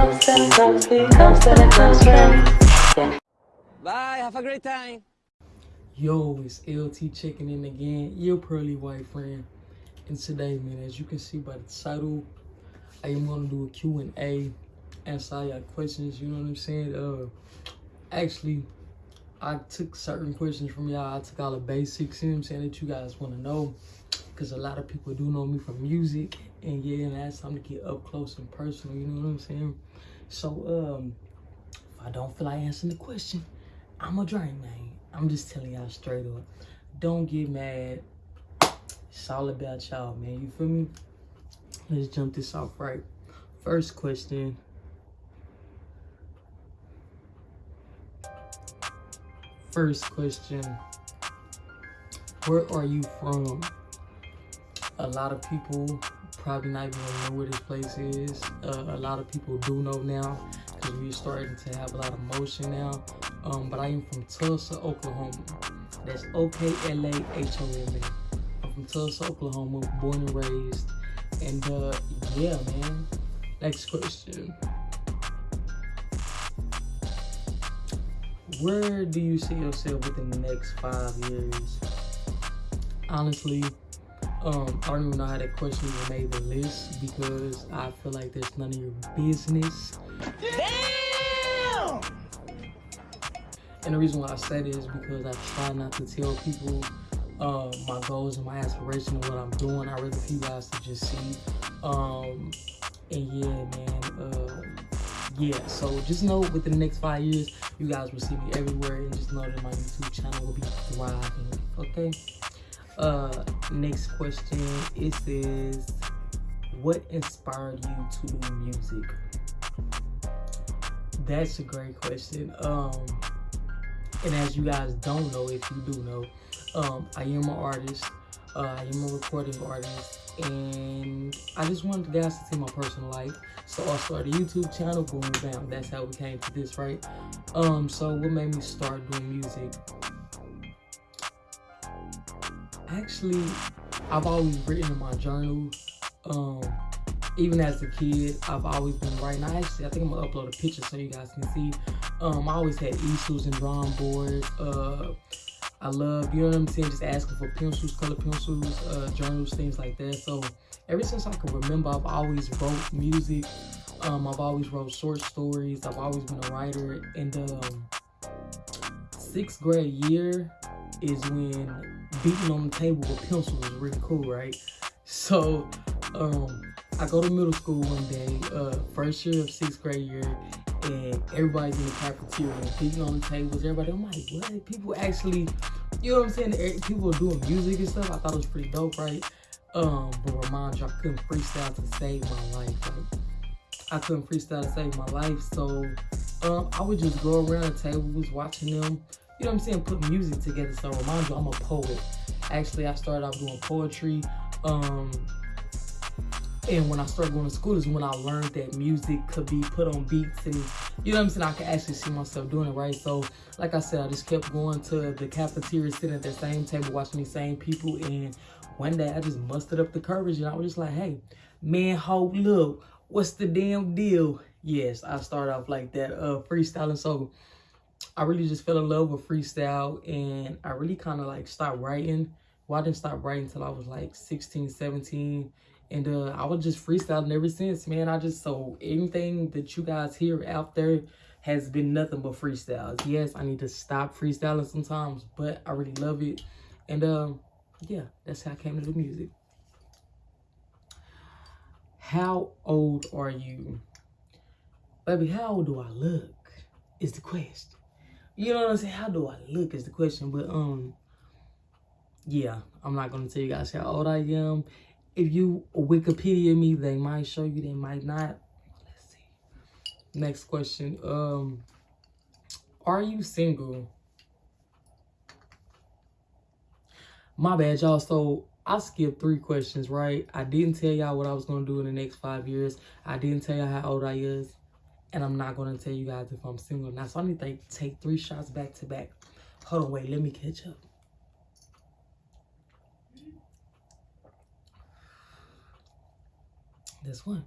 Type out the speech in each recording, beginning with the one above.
close and close, be close to the close. Bye, have a great time. Yo, it's LT checking in again, your pearly white friend. And today, man, as you can see by the title, I am gonna do a Q&A, answer all your questions, you know what I'm saying? Uh, actually, I took certain questions from y'all. I took all the basics, you know what I'm saying, that you guys wanna know. Cause a lot of people do know me from music. And yeah, and that's time to get up close and personal, you know what I'm saying? So, um, if I don't feel like answering the question, I'm a drain, man. I'm just telling y'all straight up. Don't get mad. It's all about y'all, man. You feel me? Let's jump this off right. First question. First question. Where are you from? A lot of people probably not even know where this place is. Uh, a lot of people do know now because we're starting to have a lot of motion now. Um, but I am from Tulsa, Oklahoma. That's O-K-L-A-H-O-M-A. I'm from Tulsa, Oklahoma, born and raised. And uh, yeah, man. Next question. Where do you see yourself within the next five years? Honestly, um, I don't even know how that question even made the list because I feel like there's none of your business. Damn! And the reason why I say this is because I try not to tell people uh, my goals and my aspirations and what I'm doing. I rather for you guys to just see. Um, and yeah, man. Uh, yeah, so just know within the next five years, you guys will see me everywhere, and just know that my YouTube channel will be thriving. Okay. Uh, next question. It says, "What inspired you to do music?" That's a great question. Um, and as you guys don't know, if you do know, um, I am an artist. Uh, I am a recording artist, and I just wanted the guys to see my personal life. So I started a YouTube channel. Boom, bam. That's how we came to this, right? Um, so what made me start doing music? Actually, I've always written in my journal. Um, even as a kid, I've always been writing. I actually, I think I'm gonna upload a picture so you guys can see. Um, I always had easels and drawing boards. Uh, I love, you know what I'm saying, just asking for pencils, color pencils, uh, journals, things like that. So ever since I can remember, I've always wrote music. Um, I've always wrote short stories. I've always been a writer. And um, sixth grade year is when beating on the table with pencils was really cool, right? So um, I go to middle school one day, uh, first year of sixth grade year, and everybody's in the cafeteria beating on the tables. Everybody, I'm like, what? People actually, you know what I'm saying? Eh, people are doing music and stuff. I thought it was pretty dope, right? Um, but remind you, I couldn't freestyle to save my life. Right? I couldn't freestyle to save my life, so um, I would just go around the tables watching them. You know what I'm saying? Put music together. So remind you, I'm a poet. Actually, I started off doing poetry. Um, and when I started going to school is when I learned that music could be put on beats and you know what I'm saying? I could actually see myself doing it, right? So like I said, I just kept going to the cafeteria, sitting at the same table, watching these same people. And one day I just mustered up the courage and I was just like, hey, man, hold up. What's the damn deal? Yes, I started off like that, uh, freestyling. So I really just fell in love with freestyle and I really kind of like stopped writing. Well, I didn't stop writing until I was like 16, 17 and uh, I was just freestyling ever since, man. I just, so anything that you guys hear out there has been nothing but freestyles. Yes, I need to stop freestyling sometimes, but I really love it. And um, yeah, that's how I came to the music. How old are you? Baby, how old do I look is the question. You know what I'm saying? How do I look is the question. But um, yeah, I'm not going to tell you guys how old I am if you Wikipedia me, they might show you, they might not. Let's see. Next question. Um, are you single? My bad, y'all. So I skipped three questions, right? I didn't tell y'all what I was gonna do in the next five years. I didn't tell y'all how old I is, and I'm not gonna tell you guys if I'm single or not. So I need to take three shots back to back. Hold on, wait, let me catch up. This one.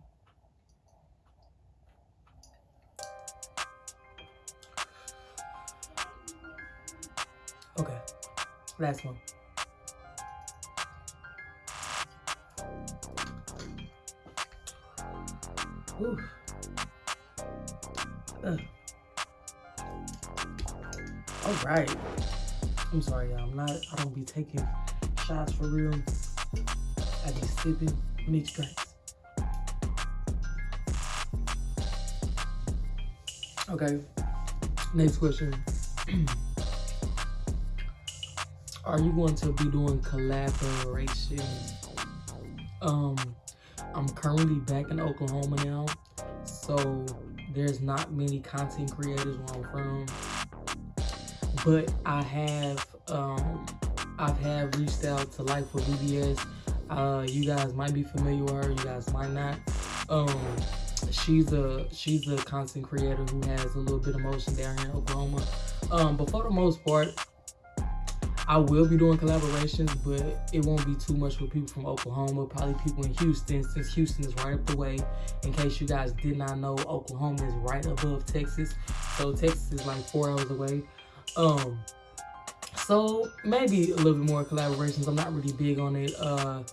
Okay, last one. Ooh. Uh. All right. I'm sorry, y'all. I'm not. I don't be taking shots for real. I be sipping mixed drinks. Okay. Next question. Are you going to be doing collaborations? Um, I'm currently back in Oklahoma now, so there's not many content creators where I'm from. But I have um I've had reached out to Life for BBS. Uh, you guys might be familiar with her, you guys might not. Um, she's a she's a content creator who has a little bit of motion down here in Oklahoma. Um, but for the most part, I will be doing collaborations, but it won't be too much with people from Oklahoma, probably people in Houston, since Houston is right up the way. In case you guys did not know, Oklahoma is right above Texas. So Texas is like four hours away. Um, so maybe a little bit more collaborations. I'm not really big on it. Uh,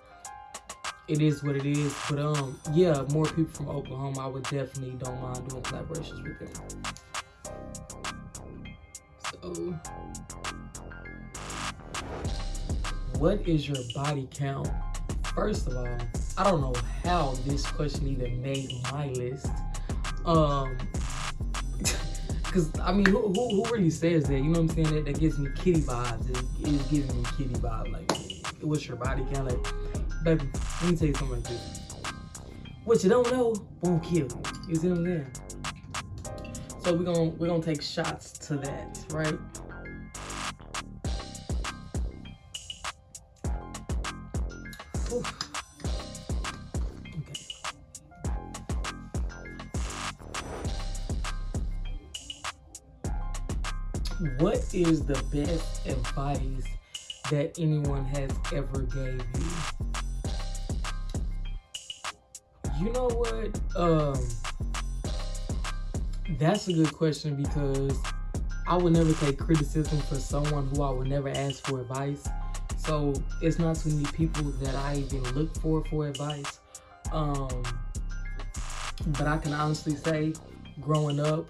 it is what it is. But um, yeah, more people from Oklahoma. I would definitely don't mind doing collaborations with them. So, what is your body count? First of all, I don't know how this question even made my list. Um, because I mean, who, who, who really says that? You know what I'm saying? That, that gives me kitty vibes. It is giving me kitty vibe. Like, what's your body count? Like, baby, let me tell you something like this. What you don't know won't kill you. You see what I'm saying? So we're gonna we're gonna take shots to that, right? What is the best advice that anyone has ever gave you? You know what? Um, that's a good question because I would never take criticism for someone who I would never ask for advice. So it's not too many people that I even look for for advice. Um, but I can honestly say, growing up,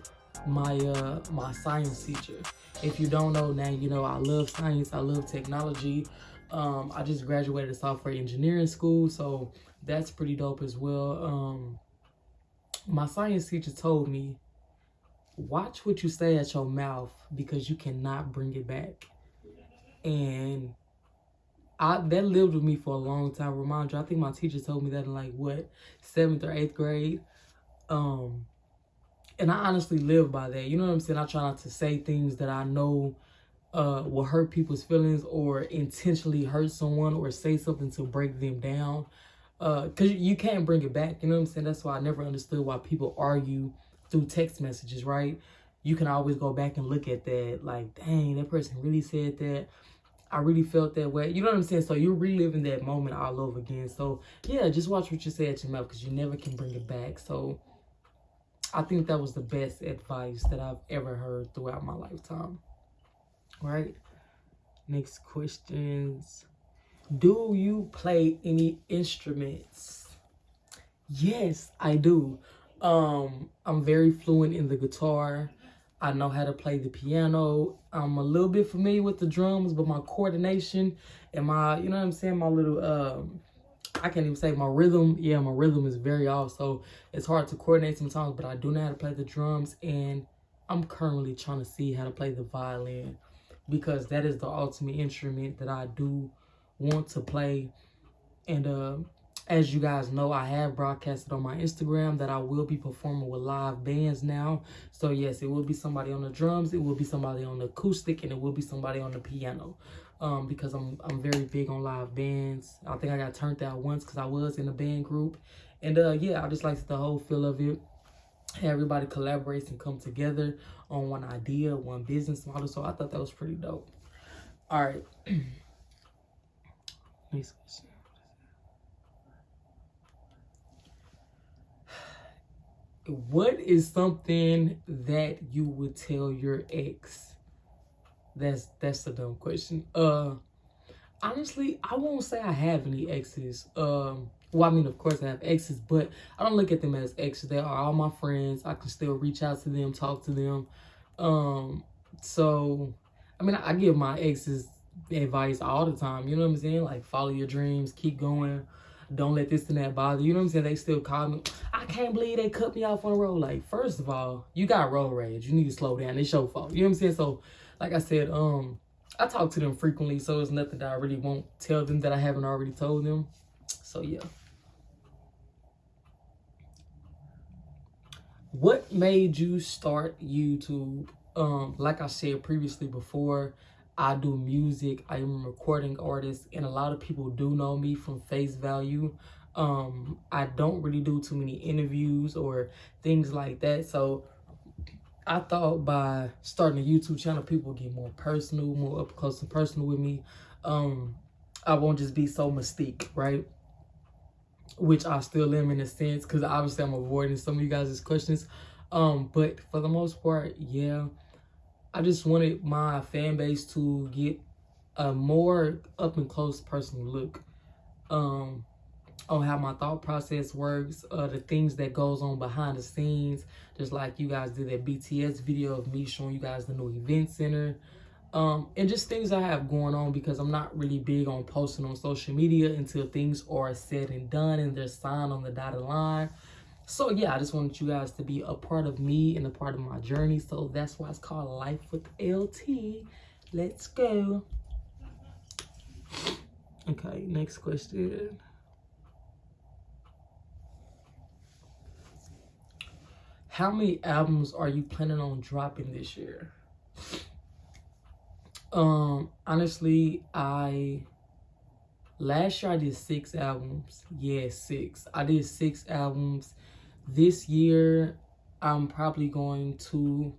my uh, my science teacher. If you don't know now, you know I love science. I love technology. Um, I just graduated a software engineering school, so that's pretty dope as well. Um, my science teacher told me, watch what you say at your mouth because you cannot bring it back. And I that lived with me for a long time. Remind you, I think my teacher told me that in like what seventh or eighth grade. Um, and I honestly live by that. You know what I'm saying? I try not to say things that I know uh, will hurt people's feelings or intentionally hurt someone or say something to break them down. Because uh, you can't bring it back. You know what I'm saying? That's why I never understood why people argue through text messages, right? You can always go back and look at that. Like, dang, that person really said that. I really felt that way. You know what I'm saying? So you're reliving that moment all over again. So yeah, just watch what you say at your mouth because you never can bring it back. So I think that was the best advice that I've ever heard throughout my lifetime. Right? Next questions. Do you play any instruments? Yes, I do. Um, I'm very fluent in the guitar. I know how to play the piano. I'm a little bit familiar with the drums, but my coordination and my, you know what I'm saying, my little um I can't even say my rhythm. Yeah, my rhythm is very off, so it's hard to coordinate sometimes, but I do know how to play the drums, and I'm currently trying to see how to play the violin because that is the ultimate instrument that I do want to play. And uh, as you guys know, I have broadcasted on my Instagram that I will be performing with live bands now. So yes, it will be somebody on the drums, it will be somebody on the acoustic, and it will be somebody on the piano um, because I'm I'm very big on live bands. I think I got turned out once because I was in a band group, and uh, yeah, I just like the whole feel of it. Everybody collaborates and come together on one idea, one business model. So I thought that was pretty dope. All right. Next question. What is something that you would tell your ex? That's that's a dumb question. Uh, honestly, I won't say I have any exes. Um, well, I mean, of course I have exes, but I don't look at them as exes. They are all my friends. I can still reach out to them, talk to them. Um, so, I mean, I give my exes advice all the time. You know what I'm saying? Like, follow your dreams, keep going. Don't let this and that bother you. know what I'm saying? They still call me. I can't believe they cut me off on the road. Like, first of all, you got road rage. You need to slow down. It's your fault. You know what I'm saying? So, like I said, um, I talk to them frequently, so it's nothing that I really won't tell them that I haven't already told them. So yeah. What made you start YouTube? Um, like I said previously before, I do music. I am a recording artist, and a lot of people do know me from face value. Um, I don't really do too many interviews or things like that. So I thought by starting a YouTube channel, people get more personal, more up close and personal with me. Um, I won't just be so mystique, right? Which I still am in a sense, because obviously I'm avoiding some of you guys' questions. Um, but for the most part, yeah, I just wanted my fan base to get a more up and close personal look. Um, on how my thought process works, uh, the things that goes on behind the scenes, just like you guys did that BTS video of me showing you guys the new event center, um, and just things I have going on because I'm not really big on posting on social media until things are said and done and they're signed on the dotted line. So yeah, I just wanted you guys to be a part of me and a part of my journey. So that's why it's called Life with LT. Let's go. Okay, next question. how many albums are you planning on dropping this year? Um, honestly, I last year I did six albums. Yeah, six. I did six albums. This year, I'm probably going to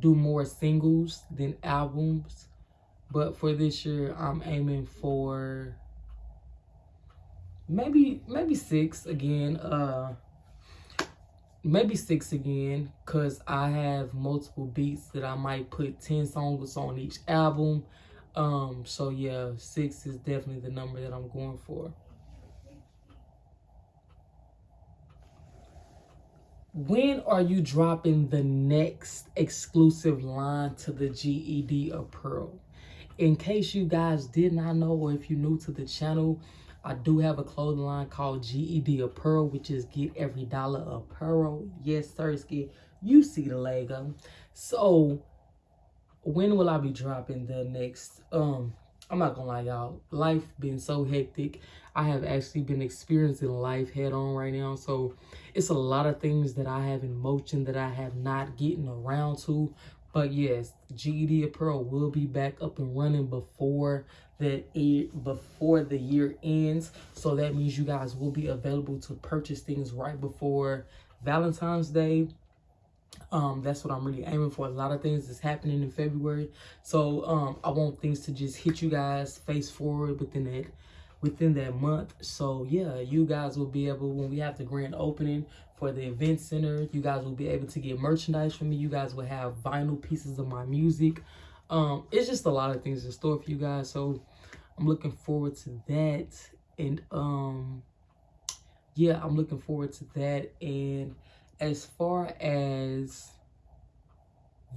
do more singles than albums. But for this year, I'm aiming for maybe maybe six again. Uh maybe six again because i have multiple beats that i might put 10 songs on each album um so yeah six is definitely the number that i'm going for when are you dropping the next exclusive line to the ged apparel in case you guys did not know or if you're new to the channel I do have a clothing line called GED Apparel, which is Get Every Dollar Apparel. Yes, Sirski, you see the logo. So, when will I be dropping the next? Um, I'm not gonna lie, y'all. Life been so hectic. I have actually been experiencing life head on right now. So, it's a lot of things that I have in motion that I have not getting around to. But yes, GED Apparel will be back up and running before the before the year ends. So that means you guys will be available to purchase things right before Valentine's Day. Um, that's what I'm really aiming for. A lot of things is happening in February. So um, I want things to just hit you guys face forward within that within that month. So yeah, you guys will be able when we have the grand opening for the event center, you guys will be able to get merchandise from me. You guys will have vinyl pieces of my music. Um, it's just a lot of things in store for you guys. So I'm looking forward to that. And um yeah, I'm looking forward to that. And as far as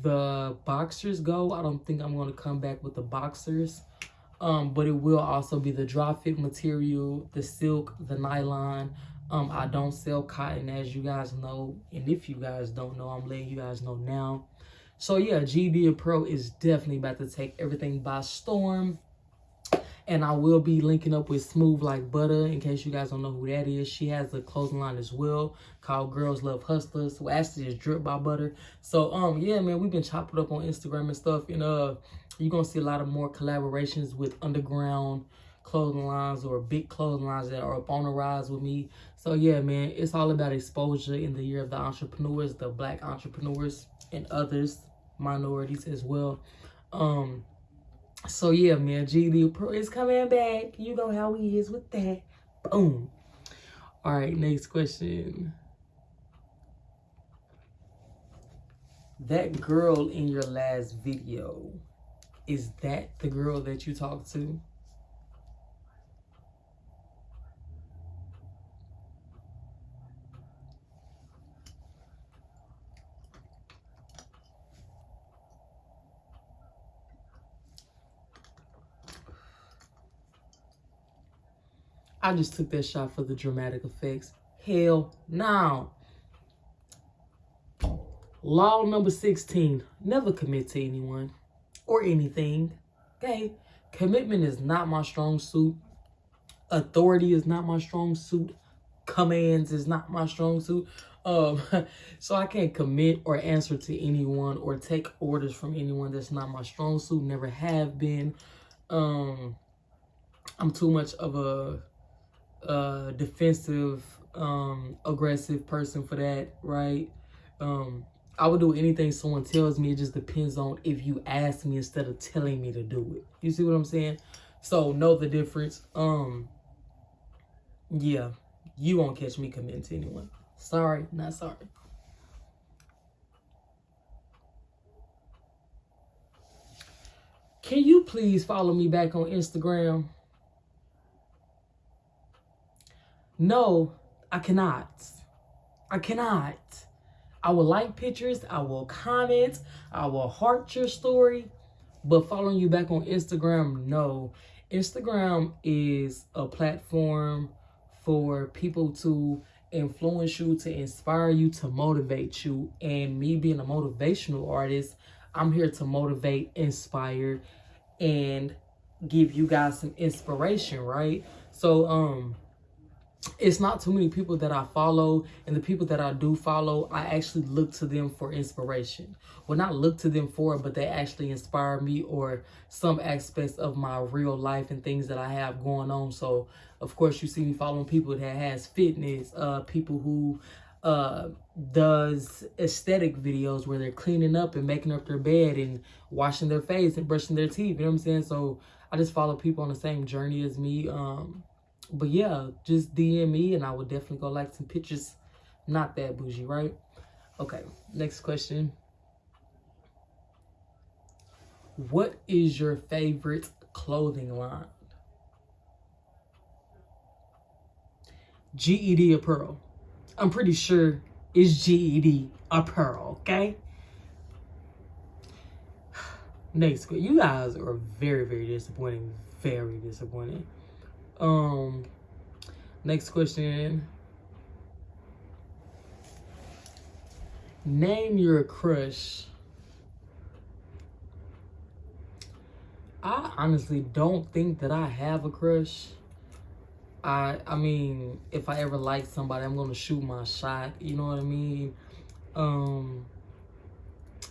the boxers go, I don't think I'm gonna come back with the boxers. Um, but it will also be the drop fit material, the silk, the nylon. Um, I don't sell cotton as you guys know. And if you guys don't know, I'm letting you guys know now. So yeah, GED Apparel is definitely about to take everything by storm. And I will be linking up with Smooth Like Butter in case you guys don't know who that is. She has a clothing line as well called Girls Love Hustlers. So actually it's Drip by Butter. So um yeah man, we've been chopping up on Instagram and stuff. And uh you're gonna see a lot of more collaborations with underground clothing lines or big clothing lines that are up on the rise with me. So yeah, man, it's all about exposure in the year of the entrepreneurs, the black entrepreneurs and others, minorities as well. Um, so yeah, man, GED Apparel is coming back. You know how he is with that. Boom. All right, next question. That girl in your last video, is that the girl that you talked to? I just took that shot for the dramatic effects. Hell no. Law number 16 never commit to anyone or anything. Okay? Commitment is not my strong suit. Authority is not my strong suit. Commands is not my strong suit. Um, so I can't commit or answer to anyone or take orders from anyone. That's not my strong suit. Never have been. Um, I'm too much of a, a defensive, um, aggressive person for that, right? Um, I would do anything someone tells me. It just depends on if you ask me instead of telling me to do it. You see what I'm saying? So know the difference. Um, yeah, you won't catch me committing to anyone. Sorry, not sorry. Can you please follow me back on Instagram? No, I cannot. I cannot. I will like pictures, I will comment, I will heart your story, but following you back on Instagram, no. Instagram is a platform for people to influence you, to inspire you, to motivate you. And me being a motivational artist, I'm here to motivate, inspire, and give you guys some inspiration, right? So, um, it's not too many people that I follow and the people that I do follow, I actually look to them for inspiration. Well, not look to them for but they actually inspire me or some aspects of my real life and things that I have going on. So, of course, you see me following people that has fitness, uh, people who uh, does aesthetic videos where they're cleaning up and making up their bed and washing their face and brushing their teeth. You know what I'm saying? So, I just follow people on the same journey as me. Um, but yeah, just DM me and I will definitely go like some pictures. Not that bougie, right? Okay, next question. What is your favorite clothing line? GED Apparel. I'm pretty sure it's GED Apparel, okay? Next, you guys are very, very disappointing. Very disappointing. Um, next question. Name your crush. I honestly don't think that I have a crush. I I mean, if I ever like somebody, I'm gonna shoot my shot. You know what I mean? Um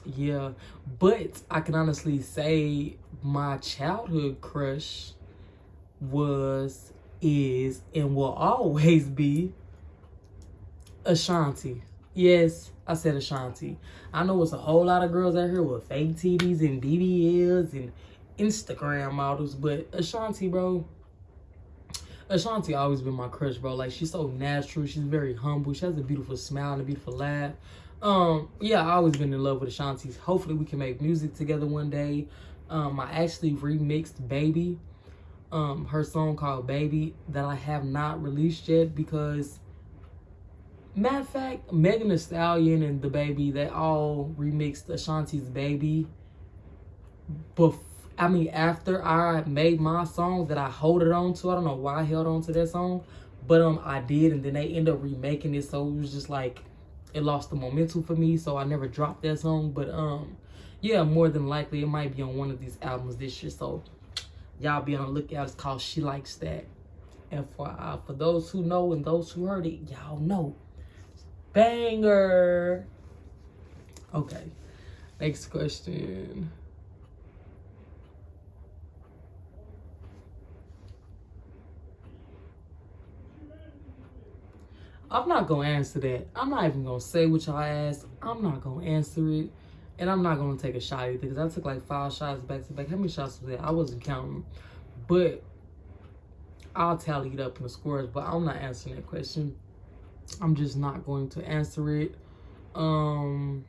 yeah. But I can honestly say my childhood crush was, is, and will always be Ashanti. Yes, I said Ashanti. I know it's a whole lot of girls out here with fake titties and BBLs and Instagram models, but Ashanti, bro, Ashanti always been my crush, bro. Like she's so natural. She's very humble. She has a beautiful smile and a beautiful laugh. Um, yeah, I always been in love with Ashanti. Hopefully we can make music together one day. Um, I actually remixed Baby um her song called Baby that I have not released yet because matter of fact, Megan Thee Stallion and DaBaby, they all remixed Ashanti's Baby. But I mean, after I made my song that I hold it on to, I don't know why I held on to that song, but um, I did, and then they end up remaking it, so it was just like it lost the momentum for me, so I never dropped that song. But um, yeah, more than likely it might be on one of these albums this year. So y'all be on the lookout. It's called She Likes That. And for uh, for those who know and those who heard it, y'all know. Banger. Okay. Next question. I'm not gonna answer that. I'm not even gonna say what y'all asked. I'm not gonna answer it. And I'm not going to take a shot either because I took like five shots back to back. How many shots was that? I wasn't counting. But I'll tally it up in the scores. But I'm not answering that question. I'm just not going to answer it. Um,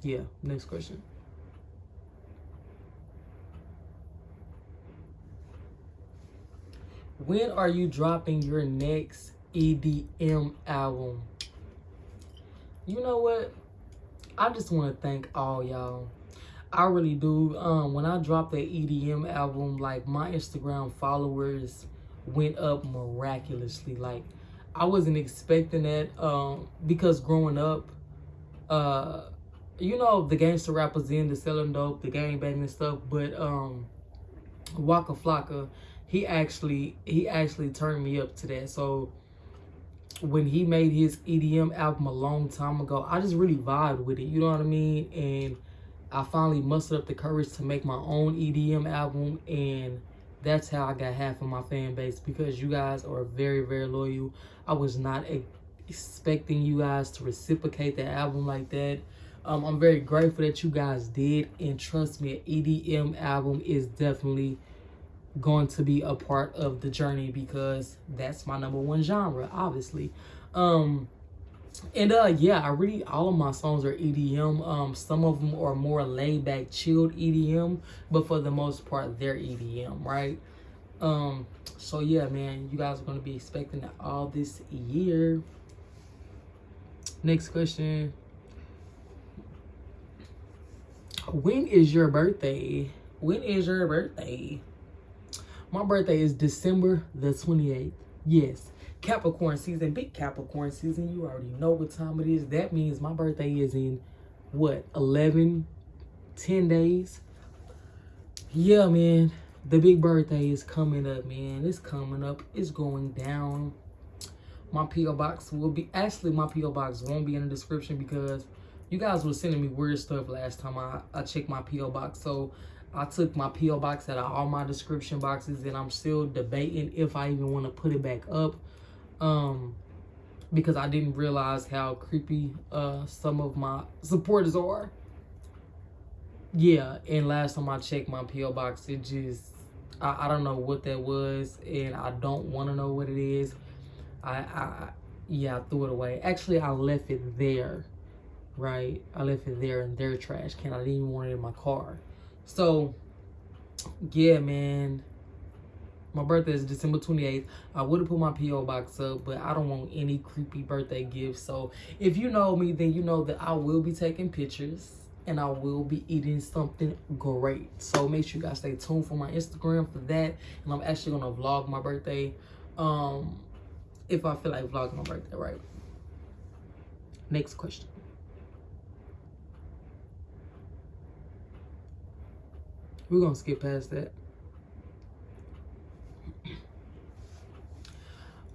yeah, next question. When are you dropping your next EDM album? You know what? I just want to thank all y'all. I really do. Um, when I dropped that EDM album, like my Instagram followers went up miraculously. Like I wasn't expecting that um, because growing up, uh, you know, the gangster rappers in the selling dope, the gang banging stuff, but um, Waka Flocka, he actually he actually turned me up to that. So when he made his EDM album a long time ago, I just really vibed with it. You know what I mean? And I finally mustered up the courage to make my own EDM album and that's how I got half of my fan base because you guys are very, very loyal. I was not expecting you guys to reciprocate the album like that. Um, I'm very grateful that you guys did. And trust me, an EDM album is definitely going to be a part of the journey because that's my number one genre, obviously. Um, and uh yeah i really all of my songs are edm um some of them are more laid back chilled edm but for the most part they're edm right? Um so yeah man you guys are going to be expecting all this year. Next question. When is your birthday? When is your birthday my birthday is december the 28th yes Capricorn season, big Capricorn season. You already know what time it is. That means my birthday is in what 11 10 days. Yeah, man. The big birthday is coming up, man. It's coming up. It's going down. My PO box will be actually my PO box won't be in the description because you guys were sending me weird stuff last time I, I checked my PO box. So I took my PO box out of all my description boxes and I'm still debating if I even want to put it back up um because I didn't realize how creepy uh some of my supporters are. Yeah, and last time I checked my PO box, it just I, I don't know what that was, and I don't want to know what it is. I I yeah, I threw it away. Actually, I left it there, right? I left it there in their trash can. I didn't even want it in my car. So, yeah, man my birthday is December 28th. I would have put my P.O. box up, but I don't want any creepy birthday gifts. So if you know me, then you know that I will be taking pictures and I will be eating something great. So make sure you guys stay tuned for my Instagram for that. And I'm actually going to vlog my birthday um, if I feel like vlogging my birthday, right? Next question. We're going to skip past that.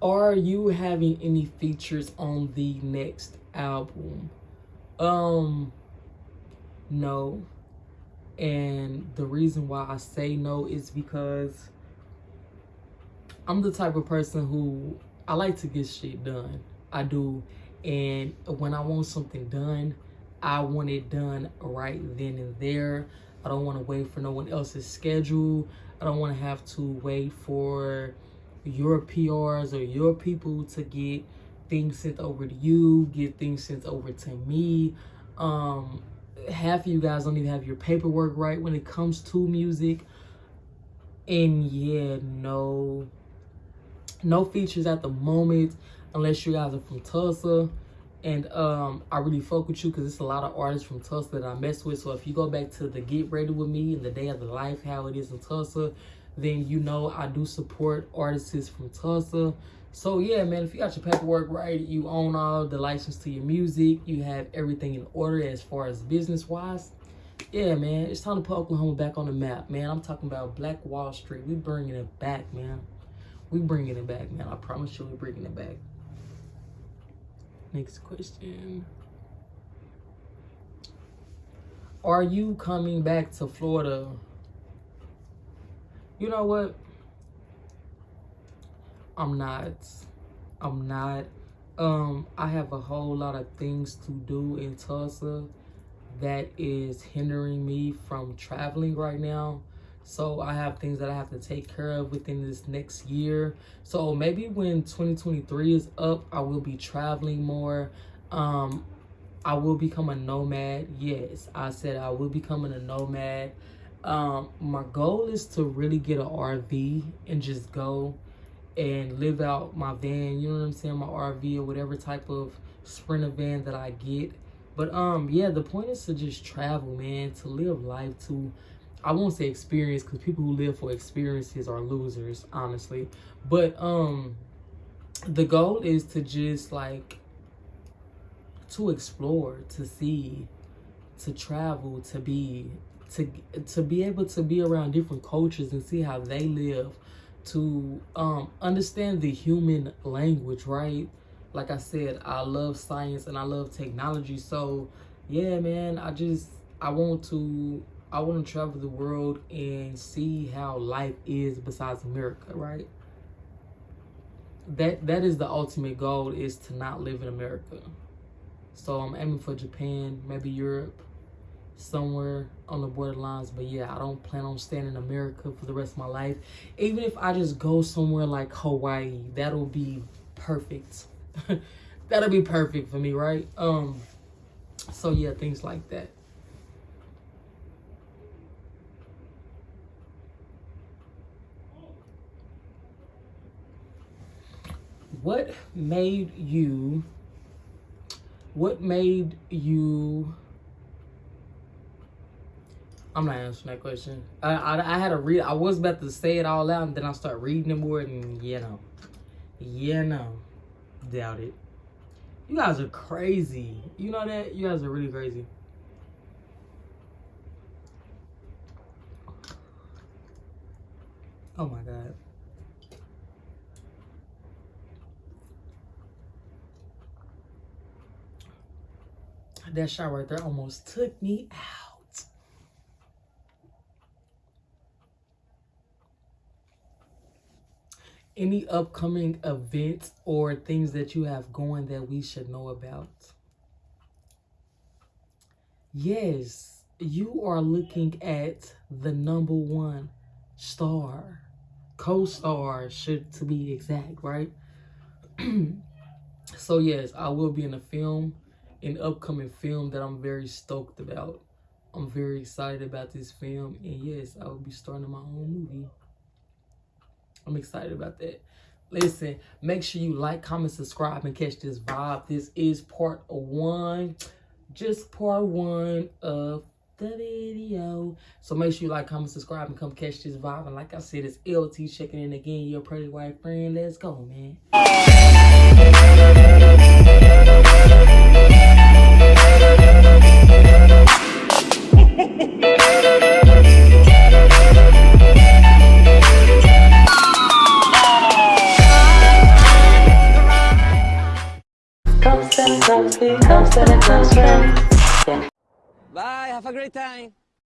are you having any features on the next album? Um no. And the reason why i say no is because i'm the type of person who i like to get shit done. I do. And when i want something done i want it done right then and there i don't want to wait for no one else's schedule i don't want to have to wait for your PRs or your people to get things sent over to you, get things sent over to me. Um, half of you guys don't even have your paperwork right when it comes to music. And yeah, no, no features at the moment unless you guys are from Tulsa. And um, I really fuck with you because it's a lot of artists from Tulsa that I mess with. So if you go back to the Get Ready With Me and the Day of the Life, how it is in Tulsa, then you know I do support artists from Tulsa. So yeah, man, if you got your paperwork right, you own all the license to your music, you have everything in order as far as business wise. Yeah, man, it's time to put Oklahoma back on the map, man. I'm talking about Black Wall Street. We bringing it back, man. We bringing it back, man. I promise you, we bringing it back. Next question. Are you coming back to Florida you know what? I'm not. I'm not. Um, I have a whole lot of things to do in Tulsa that is hindering me from traveling right now. So I have things that I have to take care of within this next year. So maybe when 2023 is up, I will be traveling more. Um, I will become a nomad. Yes, I said I will becoming a nomad. Um, my goal is to really get an RV and just go and live out my van, you know what I'm saying, my RV or whatever type of sprinter van that I get. But um, yeah, the point is to just travel, man, to live life, to I won't say experience because people who live for experiences are losers, honestly. But um the goal is to just like to explore, to see, to travel, to be to to be able to be around different cultures and see how they live, to um understand the human language, right? Like I said, I love science and I love technology. So, yeah, man, I just I want to I want to travel the world and see how life is besides America, right? That that is the ultimate goal is to not live in America. So I'm aiming for Japan, maybe Europe, somewhere on the borderlines. But yeah, I don't plan on staying in America for the rest of my life. Even if I just go somewhere like Hawaii, that'll be perfect. that'll be perfect for me, right? Um so yeah, things like that. What made you what made you I'm not answering that question. I, I, I had to read. I was about to say it all out, and then I start reading it more, and you know, you know, doubt it. You guys are crazy. You know that? You guys are really crazy. Oh my god. That shot right there almost took me out. Any upcoming events or things that you have going that we should know about? Yes, you are looking at the number one star, co-star, should to be exact, right? so yes, I will be in a film an upcoming film that I'm very stoked about. I'm very excited about this film. And yes, I will be starting my own movie. I'm excited about that. Listen, make sure you like, comment, subscribe, and catch this vibe. This is part one. Just part one of the video. So make sure you like, comment, subscribe, and come catch this vibe. And like I said, it's LT checking in again. Your pretty white friend. Let's go, man. Have a great time.